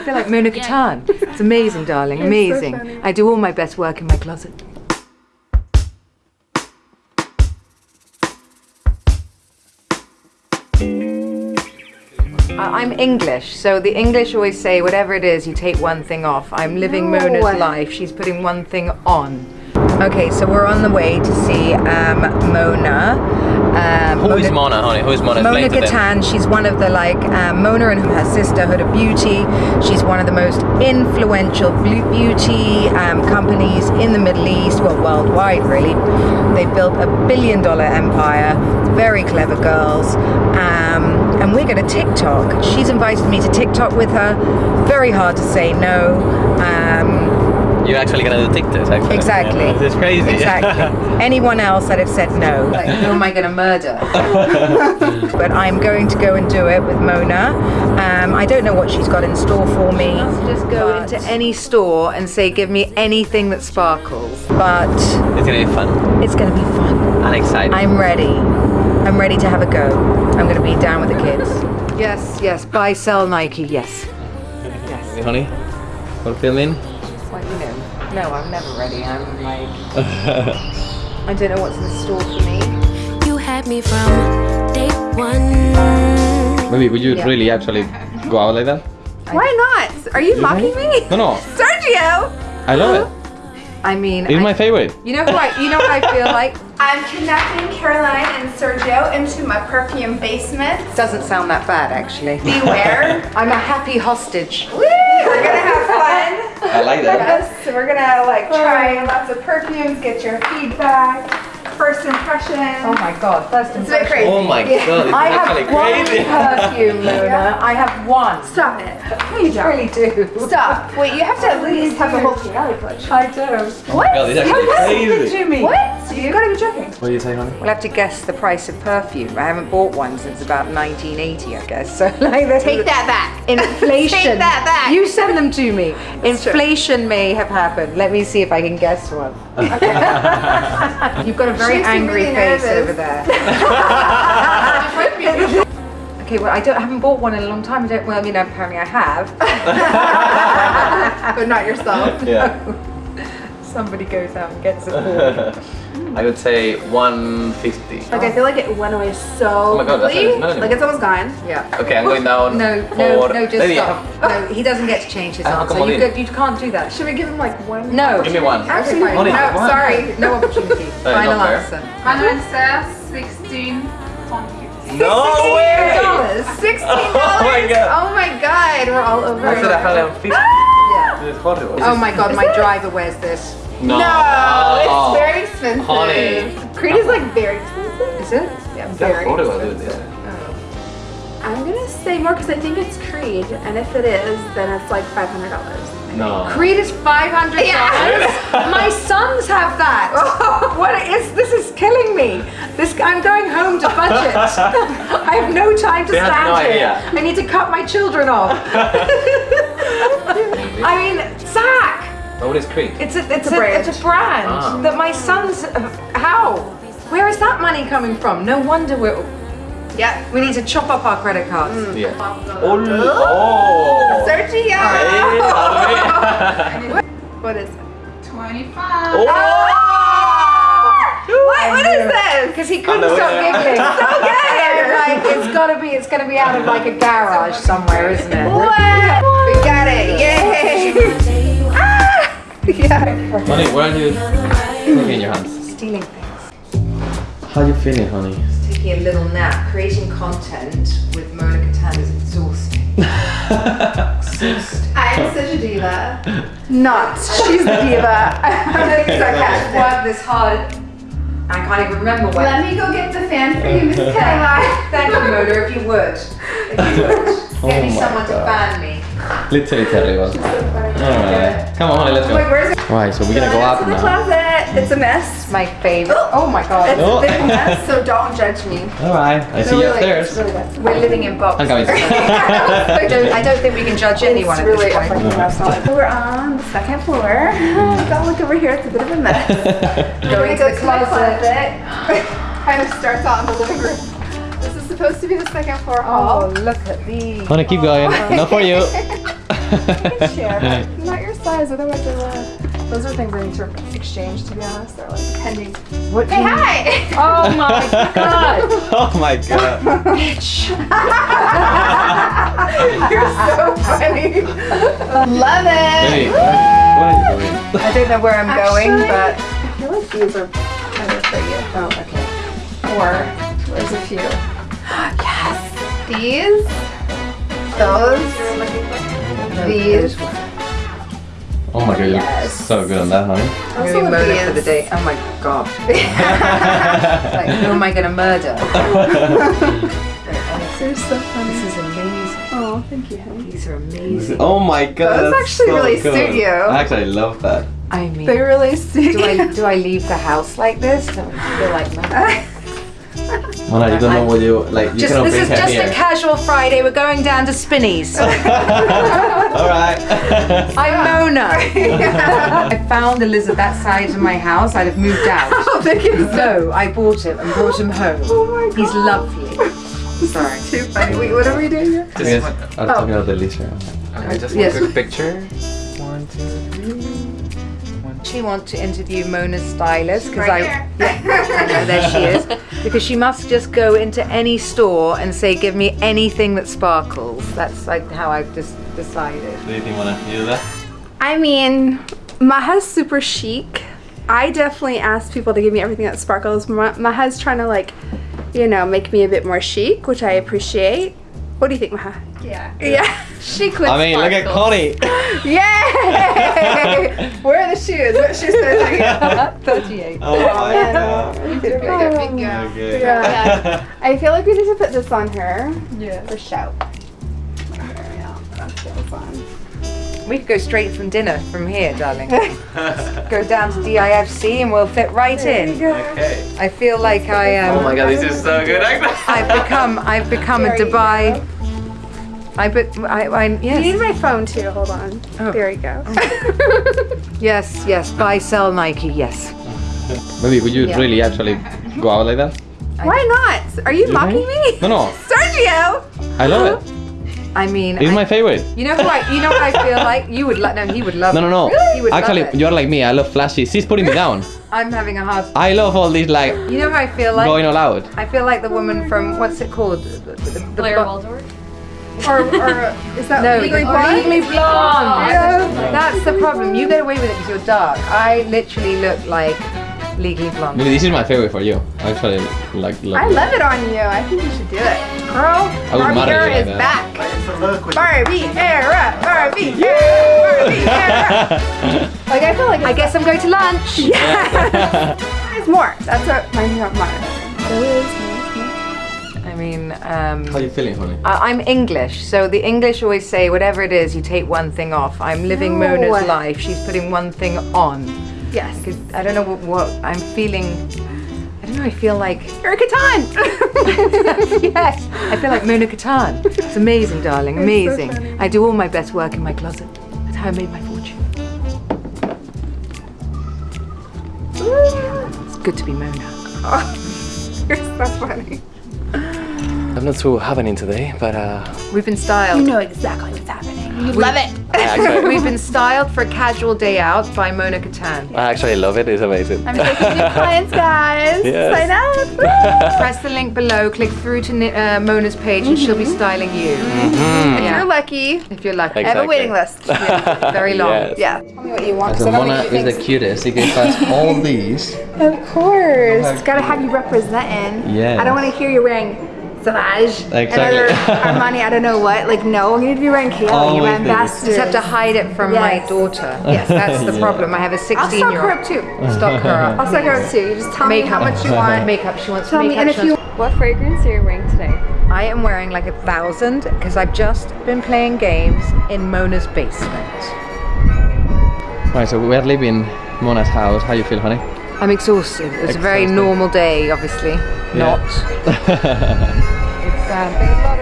I feel like Mona Kattan. It's amazing, darling. Amazing. I do all my best work in my closet. I'm English, so the English always say whatever it is, you take one thing off. I'm living Mona's life. She's putting one thing on. Okay, so we're on the way to see um, Mona. Um, Who is Mona, honey? Who is Mona? Mona Explain to them. Kattan, she's one of the like um, Mona and her sisterhood of beauty. She's one of the most influential beauty um, companies in the Middle East, well, worldwide really. They built a billion dollar empire, very clever girls. Um, and we're going to TikTok. She's invited me to TikTok with her. Very hard to say no. Um, You're actually gonna do TikToks, actually. Exactly. Yeah, This is crazy. Exactly. Anyone else I'd have said no. Like, who am I going to murder? but I'm going to go and do it with Mona. Um, I don't know what she's got in store for me. Just go into any store and say, give me anything that sparkles. But It's gonna be fun it's going to be fun. and exciting. I'm ready. I'm ready to have a go. I'm going to be down with the kids. Yes, yes. Buy, sell Nike. Yes. Yes. honey, want to Well, you know, no, I'm never ready. I'm like, I don't know what's in store for me. You had me from day one. Maybe would you Yeah. really actually go out like that? Why not? Are you mocking me? No, no. Sergio! I love it. I mean, It's I- my favorite. you know who I, you know what I feel like? I'm kidnapping Caroline and Sergio into my perfume basement. Doesn't sound that bad, actually. Beware. I'm a happy hostage. Woo! We're gonna have fun. I like that. Yes, so we're gonna like try lots of perfumes, get your feedback, first impression. Oh my god, first It's a bit impression. crazy. Oh my god, it's I actually have one crazy. perfume, Luna. I have one. Stop it. You I don't. really do. Stop. Wait, you have to at least have a whole Chianti collection. I do. Oh what? God, it's actually crazy. to me. What? You gotta be joking. What do you say, honey? We'll have to guess the price of perfume. I haven't bought one since about 1980, I guess. So like, there's Take that back. Inflation. Take that back. You send them to me. Inflation may have happened. Let me see if I can guess one. You've got a very She angry really face nervous. over there. okay, well, I don't I haven't bought one in a long time. I don't. Well, I mean, apparently I have. but not yourself. Yeah. Somebody goes out and gets it for me. I would say 150. Like I feel like it went away so Oh my God, that's quickly. not- no, no. Like it's almost gone. Yeah. Okay, I'm going down. No, for no, no, just Lady, stop. No, he doesn't get to change his Ah, answer. You, in. could, you can't do that. Should we give him like one? No. Give me one. Actually, fine. Only no, one. sorry. No opportunity. Final fair. answer. Hundred says sixteen twenty. No way! dollars. Sixteen Oh dollars. my God. Oh my god, we're all over. I said it. 150. Yeah. It's horrible. Oh my god, my driver wears this. No. No, it's oh. very expensive. Honey. Creed is like very expensive. Is it? Yeah, That's very horrible, dude. expensive. Um, I'm gonna say more because I think it's Creed, and if it is, then it's like five hundred dollars. No. Creed is five hundred dollars. My sons have that. what is this? Is killing me. This I'm going home to budget. I have no time to They have stand no here. idea. I need to cut my children off. I mean, Zach. But what is Creed? It's a it's, a a, brand. it's a brand Ah. that my sons. How? Where is that money coming from? No wonder we're. Yeah. We need to chop up our credit cards. Yeah. Oh. oh. Sergio. Hey, honey. What is it? Twenty-five. Oh. What? What is this? Because he couldn't stop yeah. giggling. so good. like it's gotta be. It's gonna be out of like a garage somewhere, isn't it? What? We got it. Yay. Ah! Yeah. Honey, where are you taking in your hands? Stealing things. How you feeling, honey? Taking a little nap. Creating content with Mona Kattan is exhausting. exhausting. I'm such a diva. Not. She's the diva. I'm being I've sarcastic. worked this hard. I can't even remember when. Let me go get the fan for you, Miss Caroline. Thank you, Mona, if you would. If you would. Get Oh me my someone to fan me. Literally terrible. Alright. Come on, honey, let's Wait, go. where's it? Right, so we're gonna go up in the now. closet. It's a mess. My favorite. Oh, oh my god. It's Oh. a big mess, so don't judge me. Alright, I see you Really, it's upstairs. really bad. We're living in boxes. I'm coming. I don't, I don't think we can judge anyone It's at really this a point. fucking mess. So we're on the second floor. Don't look over here. It's a bit of a mess. Going to go the closet. my closet. kind of starts out in the living room. This is supposed to be the second floor oh, hall. Oh, look at these. Honey, keep going. Oh, Not for you. Share. Not your size, otherwise they will. Those are things I need to exchange, to be honest. They're like pending. What do Hey, you- hi! Oh my god! Oh my god. You're so funny. Love it! Baby, what are you doing? I don't know where I'm going, but I feel like these are better for you. oh, okay. Or there's a few. yes. These. Those. These. Oh my god, you Yes. look so good on that, honey. Maybe Also murder for the these. day. Oh my god. like, who am I gonna murder? They're so funny. This is amazing. Oh, thank you, honey. These are amazing. Oh my god. Those that's actually so really good. suit you. I actually love that. I mean, They really suit do I do I leave the house like this? Do I feel like murder? Mona, you don't know what you like. You Just cannot this is just here. a casual Friday. We're going down to Spinneys. All right. I'm Mona. I found a lizard that size in my house. I'd have moved out. Oh, thank you. No, I bought him and brought him home. Oh my god. He's lovely. Sorry. Too funny. Wait, what are we doing here? I guess I'm talking about the lizard. Okay, oh. just Yes. a quick picture. One, two, three. She wants to interview Mona's stylist because Right I, here. I know there she is because she must just go into any store and say, "Give me anything that sparkles." That's like how I've just decided. Do you think Mona you do that? I mean, Maha's super chic. I definitely ask people to give me everything that sparkles. Ma- Maha's trying to like, you know, make me a bit more chic, which I appreciate. What do you think, Maha? Yeah. Yeah, chic with I mean, look at sparkles. Connie. Yay! Where are the shoes? What shoes are they? Thirty-eight. Oh my man. god. Big girl, big girl. Okay. Yeah. I feel like we need to put this on her Yeah. for show. We go. That's what it's on. We could go straight from dinner from here, darling. go down to DIFC and we'll fit right in. Okay. I feel like I am. Oh my um, god, this is so good. I've become. I've become a Dubai. I but I, I You need my phone too. Hold on. Oh. There you go. Oh. yes yes buy sell Nike yes. Maybe would you Yeah. really actually go out like that? Why not? Are you mocking me? No, no. Sergio! I love it. I mean, It's I- my favorite. you know who I you know what I feel like you would love. No, he would love. No, no, it. no. He would Actually, love it. you're like me. I love flashy. She's putting me down. I'm having a hard. I love all these like You know how I feel like. going all out. I feel like the woman from what's it called? The, the, the Blair blo- Waldorf. Or, or is that No, legally the- blonde? Legally blonde. Yeah. That's the problem. You get away with it because you're dark. I literally look like legally blonde. Maybe this is my favorite for you. I actually like love I it. love it on you. I think you should do it. Girl, I would Barbie marry era like is back. Barbie era, Barbie era, Barbie era. Like I feel like I guess I'm going to lunch. yeah. There's more. That's what my new motto. There is more. I mean, um, How you feeling, honey? I- I'm English, so the English always say whatever it is, you take one thing off. I'm living No. Mona's life. She's putting one thing on. Yes. 'Cause I don't know what, what I'm feeling. I don't know. I feel like You're a Kattan. yes. I feel like Mona Kattan. It's amazing, darling. so Amazing. funny. I do all my best work in my closet. That's how I made my fortune. It's good to be Mona. You're so funny. I'm not so happening today, but uh, We've been styled. You know exactly what's happening. You love it. Actually, We've been styled for a casual day out by Mona Kattan. I actually love it. It's amazing. I'm taking new clients, guys. Yes. Sign up. Press the link below, click through to uh, Mona's page, and she'll be styling you. Mm. Yeah. You're lucky. If you're lucky. I have a waiting list. Very long. Yes. Yeah. Tell me what you want. 'cause So I Mona think you is the cutest. She can us all these. Of course. It's gotta have you representing. Yeah. I don't want to hear you wearing Savage. Exactly. Another Armani, I don't know what. Like, no, I'm going to be wearing Kayali. You're Always my ambassador. Just have to hide it from my daughter. Yes, that's the Yeah. problem. I have a 16 I'll stock year her old. up too. Stock her up. I'll stock her up too. You just tell me how much you want. Makeup. She wants Tell me, and if you What fragrance are you wearing today? I am wearing like a thousand because I've just been playing games in Mona's basement. Right, so we are leaving Mona's house. How you feel, honey? I'm exhausted. It It's a very normal day, obviously. Yeah. Not. It's um, been a lot